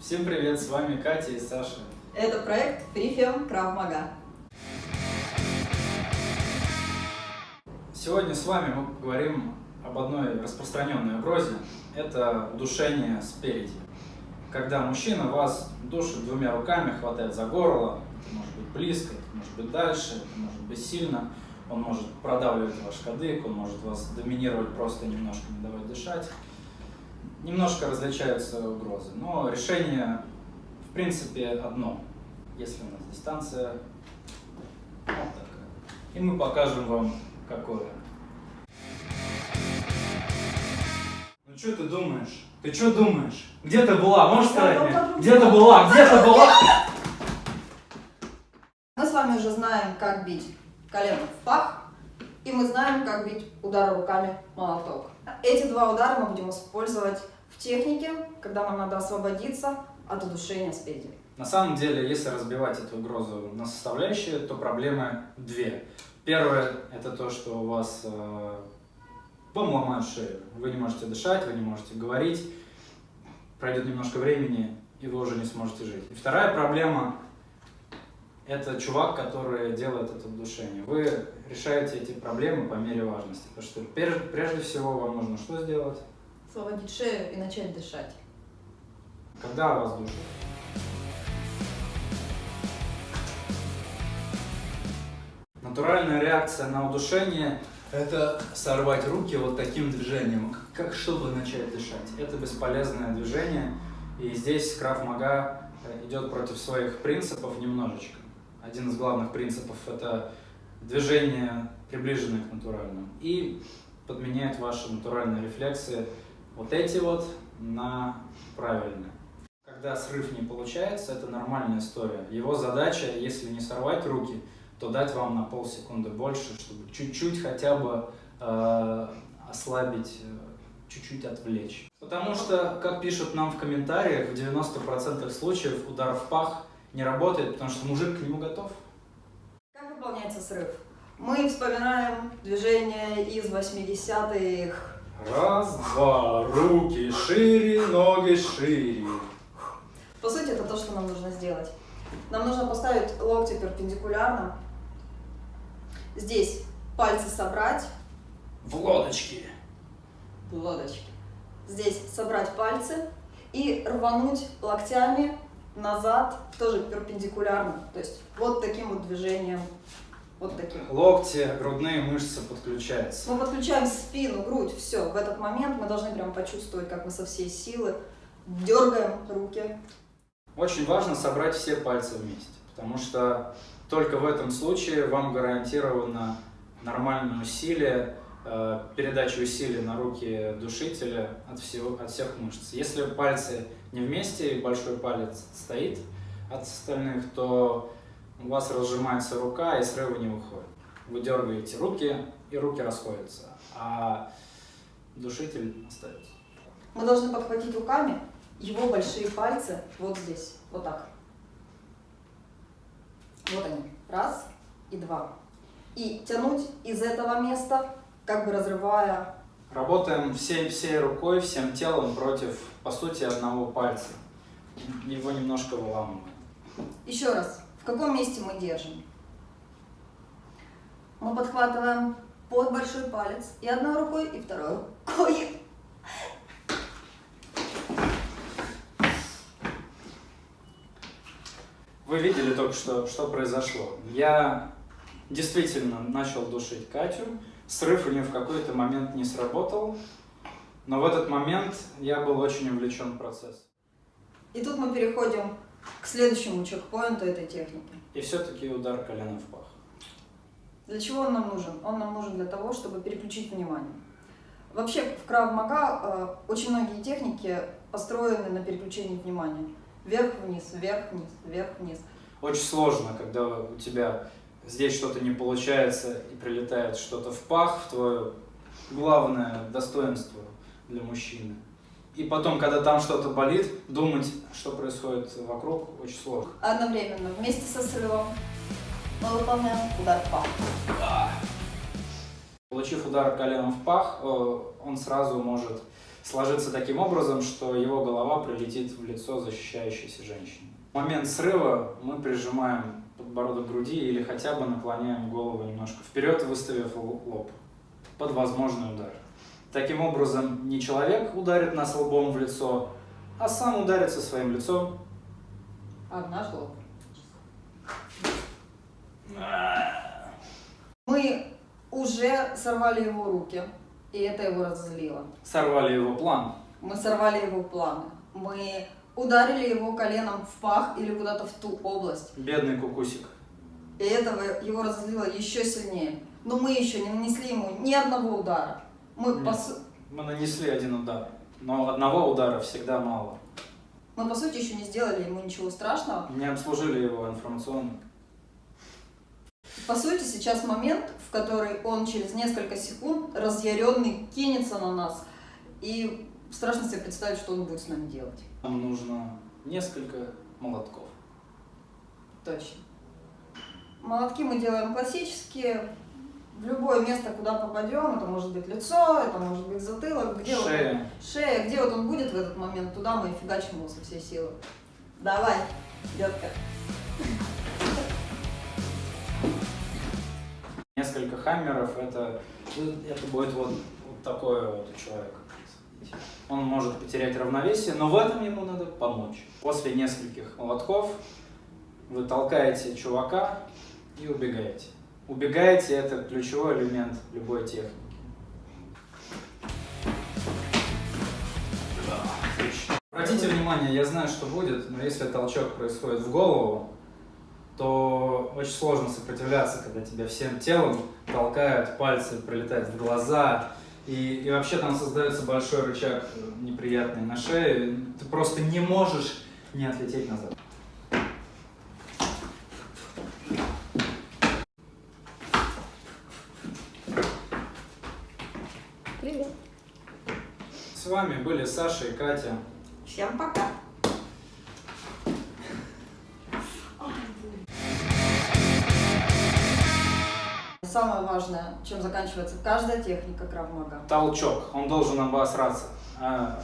Всем привет, с вами Катя и Саша. Это проект Прифем Крав Мага. Сегодня с вами мы поговорим об одной распространенной угрозе. Это удушение спереди. Когда мужчина вас душит двумя руками, хватает за горло, это может быть близко, это может быть дальше, это может быть сильно, он может продавливать ваш кадык, он может вас доминировать, просто немножко не давать дышать. Немножко различаются угрозы, но решение в принципе одно. Если у нас дистанция вот такая. И мы покажем вам какое. Ну что ты думаешь? Ты что думаешь? Где ты была? Можешь сказать мне? Где ты была? Где ты была? Мы с вами уже знаем, как бить колено в пах, и мы знаем, как бить удар руками молоток. Эти два удара мы будем использовать в технике, когда нам надо освободиться от удушения спереди. На самом деле, если разбивать эту угрозу на составляющие, то проблемы две. Первое – это то, что у вас э, вам ломают шею. Вы не можете дышать, вы не можете говорить. Пройдет немножко времени, и вы уже не сможете жить. И вторая проблема – это чувак, который делает это удушение. Вы решаете эти проблемы по мере важности. Потому что прежде, прежде всего вам нужно что сделать? Освободить шею и начать дышать. Когда вас душат? Натуральная реакция на удушение – это сорвать руки вот таким движением, как чтобы начать дышать. Это бесполезное движение, и здесь Крав Мага идет против своих принципов немножечко. Один из главных принципов – это движение, приближенное к натуральному, и подменяет ваши натуральные рефлексы вот эти вот на правильные. Когда срыв не получается, это нормальная история. Его задача, если не сорвать руки, то дать вам на полсекунды больше, чтобы чуть-чуть хотя бы э, ослабить, чуть-чуть отвлечь. Потому что, как пишут нам в комментариях, в 90% случаев удар в пах не работает, потому что мужик к нему готов. Как выполняется срыв? Мы вспоминаем движение из 80-х. Раз, два, руки шире, ноги шире. По сути, это то, что нам нужно сделать. Нам нужно поставить локти перпендикулярно. Здесь пальцы собрать. В лодочке. В лодочке. Здесь собрать пальцы и рвануть локтями назад, тоже перпендикулярно. То есть вот таким вот движением. Вот таким. Локти, грудные мышцы подключаются. Мы подключаем спину, грудь, все. В этот момент мы должны прям почувствовать, как мы со всей силы дергаем руки. Очень важно собрать все пальцы вместе, потому что только в этом случае вам гарантировано нормальное усилие, э, передача усилий на руки душителя от, всего, от всех мышц. Если пальцы не вместе большой палец стоит от остальных, то у вас разжимается рука и срыва не выходит. Вы дергаете руки, и руки расходятся, а душитель остается. Мы должны подхватить руками его большие пальцы вот здесь, вот так. Вот они, раз и два. И тянуть из этого места, как бы разрывая. Работаем всей, всей рукой, всем телом против, по сути, одного пальца. Его немножко выламываем. Еще раз, в каком месте мы держим? Мы подхватываем под большой палец и одной рукой, и второй рукой. Вы видели только что, что произошло. Я действительно начал душить Катю. Срыв у нее в какой-то момент не сработал. Но в этот момент я был очень увлечен в процесс. И тут мы переходим к следующему чекпоинту этой техники. И все-таки удар колена в пах. Для чего он нам нужен? Он нам нужен для того, чтобы переключить внимание. Вообще в Крав Мага э, очень многие техники построены на переключении внимания. Вверх-вниз, вверх-вниз, вверх-вниз. Очень сложно, когда у тебя здесь что-то не получается и прилетает что-то в пах, в твое главное достоинство для мужчины. И потом, когда там что-то болит, думать, что происходит вокруг, очень сложно. Одновременно, вместе со срывом, мы выполняем удар в пах. Получив удар коленом в пах, он сразу может сложиться таким образом, что его голова прилетит в лицо защищающейся женщины. В момент срыва мы прижимаем подбородок груди или хотя бы наклоняем голову немножко вперед, выставив лоб под возможный удар. Таким образом, не человек ударит нас лбом в лицо, а сам ударится своим лицом. А в наш лоб. Мы уже сорвали его руки, и это его разозлило. Сорвали его план. Мы сорвали его планы. Мы ударили его коленом в пах или куда-то в ту область. Бедный кукусик. И этого его разозлило еще сильнее. Но мы еще не нанесли ему ни одного удара. Мы, по... мы нанесли один удар, но одного удара всегда мало. Мы, по сути, еще не сделали ему ничего страшного. Не обслужили его информационно. По сути, сейчас момент, в который он через несколько секунд разъяренный кинется на нас. И страшно себе представить, что он будет с нами делать. Нам нужно несколько молотков. Точно. Молотки мы делаем классические. В любое место, куда попадем, это может быть лицо, это может быть затылок, где шея. Вот он, шея, где вот он будет в этот момент, туда мы фигачим его со всей силы. Давай, детка. Несколько хаммеров, это, это будет вот, вот такое вот у человека. Он может потерять равновесие, но в этом ему надо помочь. После нескольких молотков вы толкаете чувака и убегаете. Убегаете – это ключевой элемент любой техники. Обратите внимание, я знаю, что будет, но если толчок происходит в голову, то очень сложно сопротивляться, когда тебя всем телом толкают, пальцы прилетают в глаза, и, и вообще там создается большой рычаг неприятный на шее, ты просто не можешь не отлететь назад. Привет. С вами были Саша и Катя. Всем пока. Самое важное, чем заканчивается каждая техника кравмага. Толчок. Он должен обосраться. А...